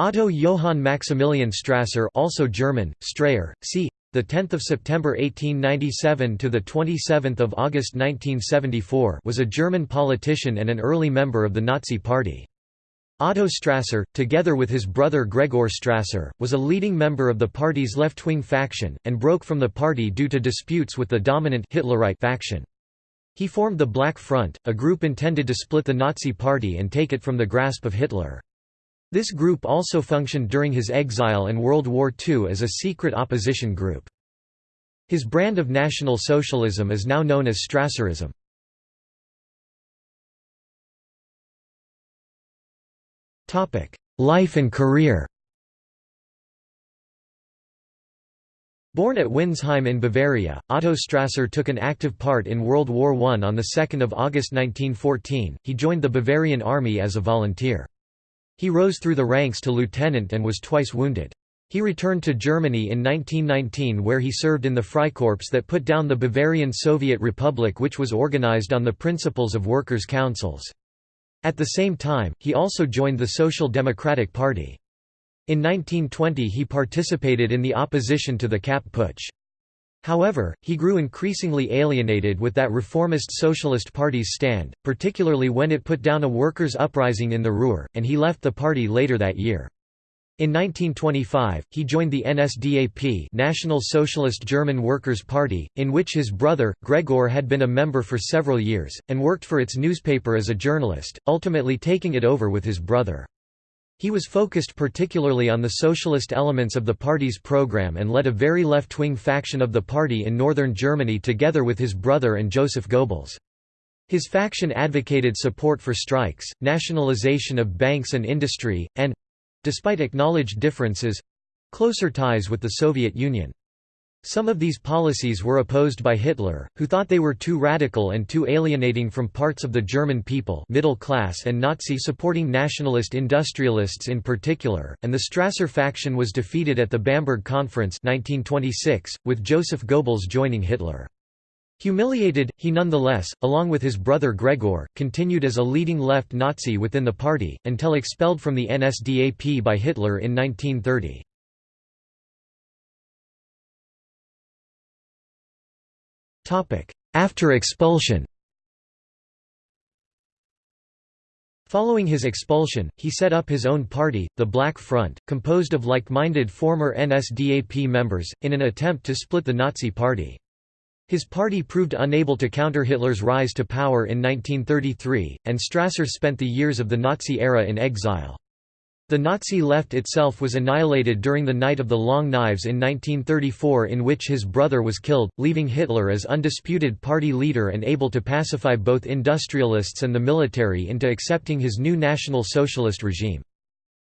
Otto Johann Maximilian Strasser, also German, Strayer, c. The 10th of September 1897 to the 27th of August 1974 was a German politician and an early member of the Nazi Party. Otto Strasser, together with his brother Gregor Strasser, was a leading member of the party's left-wing faction, and broke from the party due to disputes with the dominant Hitlerite faction. He formed the Black Front, a group intended to split the Nazi Party and take it from the grasp of Hitler. This group also functioned during his exile and World War II as a secret opposition group. His brand of National Socialism is now known as Strasserism. Life and career Born at Windsheim in Bavaria, Otto Strasser took an active part in World War I. On 2 August 1914, he joined the Bavarian Army as a volunteer. He rose through the ranks to lieutenant and was twice wounded. He returned to Germany in 1919 where he served in the Freikorps that put down the Bavarian Soviet Republic which was organized on the principles of workers' councils. At the same time, he also joined the Social Democratic Party. In 1920 he participated in the opposition to the Kapp Putsch. However, he grew increasingly alienated with that reformist Socialist Party's stand, particularly when it put down a workers' uprising in the Ruhr, and he left the party later that year. In 1925, he joined the NSDAP National Socialist German Workers' Party, in which his brother, Gregor had been a member for several years, and worked for its newspaper as a journalist, ultimately taking it over with his brother. He was focused particularly on the socialist elements of the party's program and led a very left-wing faction of the party in northern Germany together with his brother and Joseph Goebbels. His faction advocated support for strikes, nationalization of banks and industry, and—despite acknowledged differences—closer ties with the Soviet Union. Some of these policies were opposed by Hitler, who thought they were too radical and too alienating from parts of the German people middle class and Nazi-supporting nationalist industrialists in particular, and the Strasser faction was defeated at the Bamberg Conference 1926, with Joseph Goebbels joining Hitler. Humiliated, he nonetheless, along with his brother Gregor, continued as a leading left Nazi within the party, until expelled from the NSDAP by Hitler in 1930. After expulsion Following his expulsion, he set up his own party, the Black Front, composed of like-minded former NSDAP members, in an attempt to split the Nazi Party. His party proved unable to counter Hitler's rise to power in 1933, and Strasser spent the years of the Nazi era in exile. The Nazi left itself was annihilated during the Night of the Long Knives in 1934 in which his brother was killed, leaving Hitler as undisputed party leader and able to pacify both industrialists and the military into accepting his new National Socialist regime.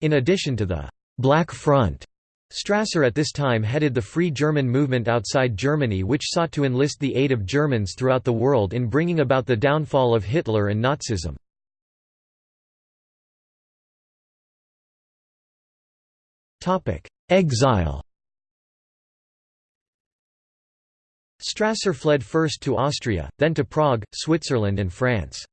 In addition to the «Black Front», Strasser at this time headed the Free German movement outside Germany which sought to enlist the aid of Germans throughout the world in bringing about the downfall of Hitler and Nazism. Exile Strasser fled first to Austria, then to Prague, Switzerland and France.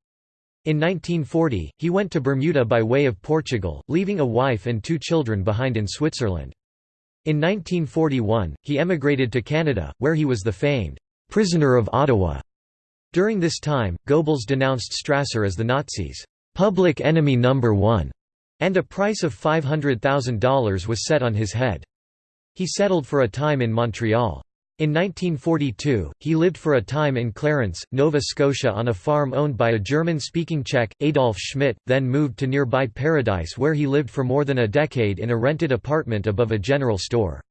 In 1940, he went to Bermuda by way of Portugal, leaving a wife and two children behind in Switzerland. In 1941, he emigrated to Canada, where he was the famed «prisoner of Ottawa». During this time, Goebbels denounced Strasser as the Nazis' «public enemy number one» and a price of $500,000 was set on his head. He settled for a time in Montreal. In 1942, he lived for a time in Clarence, Nova Scotia on a farm owned by a German-speaking Czech, Adolf Schmidt, then moved to nearby Paradise where he lived for more than a decade in a rented apartment above a general store.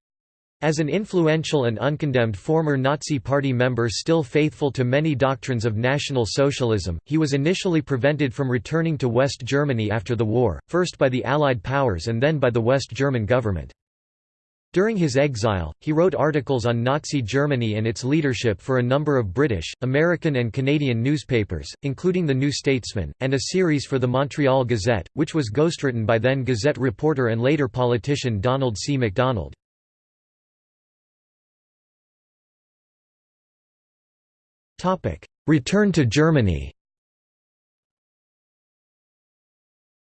As an influential and uncondemned former Nazi Party member still faithful to many doctrines of National Socialism, he was initially prevented from returning to West Germany after the war, first by the Allied powers and then by the West German government. During his exile, he wrote articles on Nazi Germany and its leadership for a number of British, American and Canadian newspapers, including The New Statesman, and a series for the Montreal Gazette, which was ghostwritten by then Gazette reporter and later politician Donald C. MacDonald. Return to Germany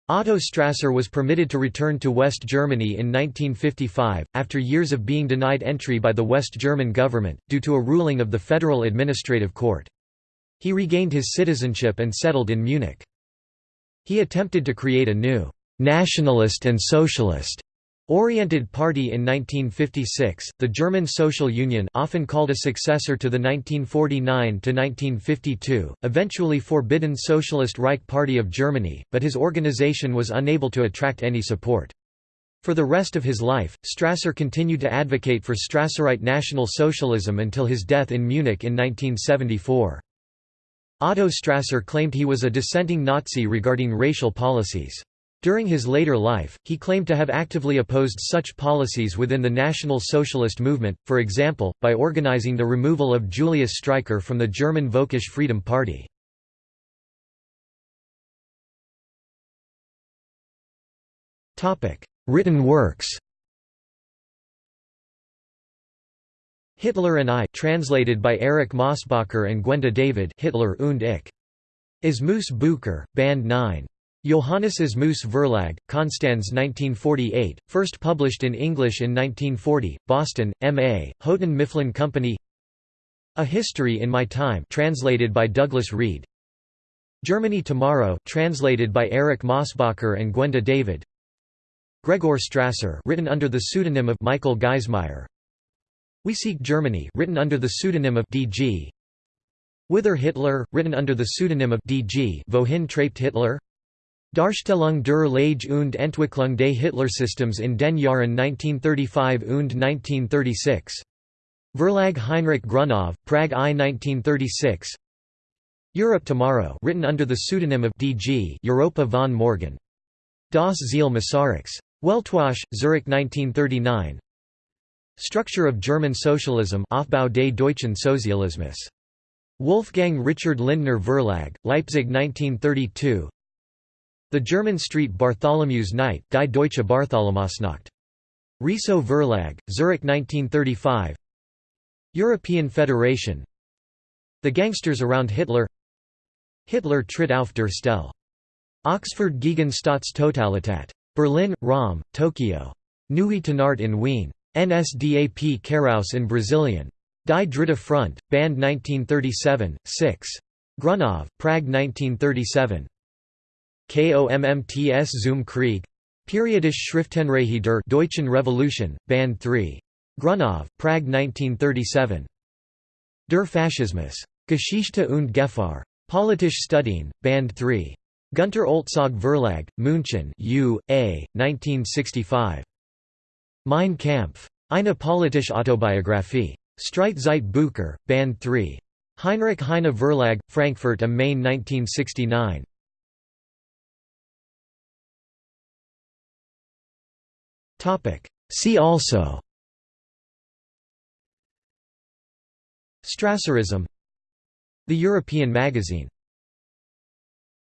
Otto Strasser was permitted to return to West Germany in 1955, after years of being denied entry by the West German government, due to a ruling of the Federal Administrative Court. He regained his citizenship and settled in Munich. He attempted to create a new, "'nationalist and socialist' Oriented Party in 1956, the German Social Union often called a successor to the 1949–1952, eventually forbidden Socialist Reich Party of Germany, but his organization was unable to attract any support. For the rest of his life, Strasser continued to advocate for Strasserite National Socialism until his death in Munich in 1974. Otto Strasser claimed he was a dissenting Nazi regarding racial policies. During his later life, he claimed to have actively opposed such policies within the National Socialist movement, for example, by organizing the removal of Julius Streicher from the German Völkisch Freedom Party. Written works Hitler and I translated by Erich Mosbacher and Gwenda David Hitler und ich. Asmus Bucher, Band 9. Johannes Asmus Verlag, Konstanz 1948, first published in English in 1940, Boston, M.A., Houghton Mifflin Company A History in My Time translated by Douglas Reed Germany Tomorrow translated by Erich Mosbacher and Gwenda David Gregor Strasser written under the pseudonym of Michael Geismeyer We Seek Germany written under the pseudonym of D.G. Whither Hitler, written under the pseudonym of D.G. Wohin treibt Hitler? Darstellung der Lage und Entwicklung des Hitlersystems in den Jahren 1935 und 1936. Verlag Heinrich Grunow, Prague I 1936 Europe Tomorrow written under the pseudonym of D.G. Europa von Morgen. Das Ziel Masaryks. Weltwoche, Zurich 1939 Structure of German Socialism Aufbau des deutschen Sozialismus. Wolfgang Richard Lindner Verlag, Leipzig 1932 the German Street Bartholomew's Night Die Deutsche Bartholomäusnacht. Reso Verlag, Zurich 1935 European Federation The Gangsters Around Hitler Hitler tritt auf der Stelle. Oxford gegen Staatstotalität. Berlin, Rom, Tokyo. Neue Tenart in Wien. NSDAP Karaus in Brazilian. Die Dritte Front, Band 1937, 6. Grunow, Prague 1937. KOMMTS zum Krieg Periodisch Schriftenreihe der Deutschen Revolution, Band 3. Grunow, Prague 1937. Der Faschismus. Geschichte und Gefahr. Politische Studien, Band 3. Gunter Olzog Verlag, München U. A., 1965. Mein Kampf. Eine politische Autobiographie. Streit Zeit Bucher, Band 3. Heinrich Heine Verlag, Frankfurt am Main 1969. See also Strasserism The European magazine